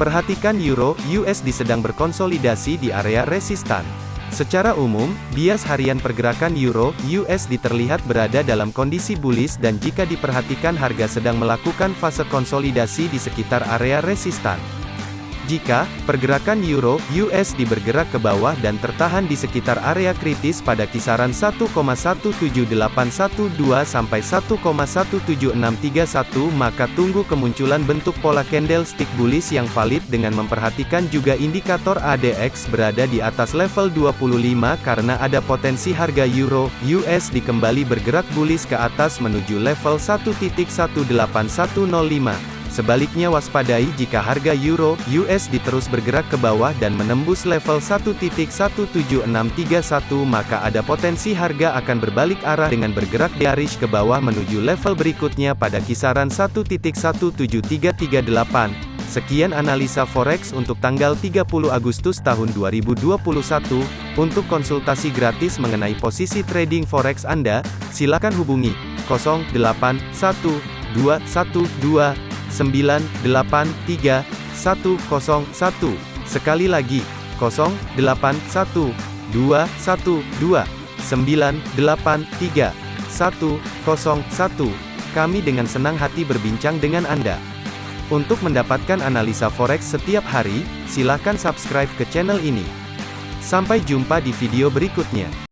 Perhatikan Euro USD sedang berkonsolidasi di area resistan. Secara umum, bias harian pergerakan Euro USD terlihat berada dalam kondisi bullish dan jika diperhatikan harga sedang melakukan fase konsolidasi di sekitar area resistan. Jika pergerakan euro USD bergerak ke bawah dan tertahan di sekitar area kritis pada kisaran 1,17812 sampai 1,17631 maka tunggu kemunculan bentuk pola candlestick bullish yang valid dengan memperhatikan juga indikator ADX berada di atas level 25 karena ada potensi harga euro USD kembali bergerak bullish ke atas menuju level 1.18105. Sebaliknya waspadai jika harga euro USD terus bergerak ke bawah dan menembus level 1.17631 maka ada potensi harga akan berbalik arah dengan bergerak bearish ke bawah menuju level berikutnya pada kisaran 1.17338. Sekian analisa forex untuk tanggal 30 Agustus tahun 2021. Untuk konsultasi gratis mengenai posisi trading forex Anda, silakan hubungi 081212 983 101. Sekali lagi, 081 212 983 101. Kami dengan senang hati berbincang dengan Anda. Untuk mendapatkan analisa forex setiap hari, silakan subscribe ke channel ini. Sampai jumpa di video berikutnya.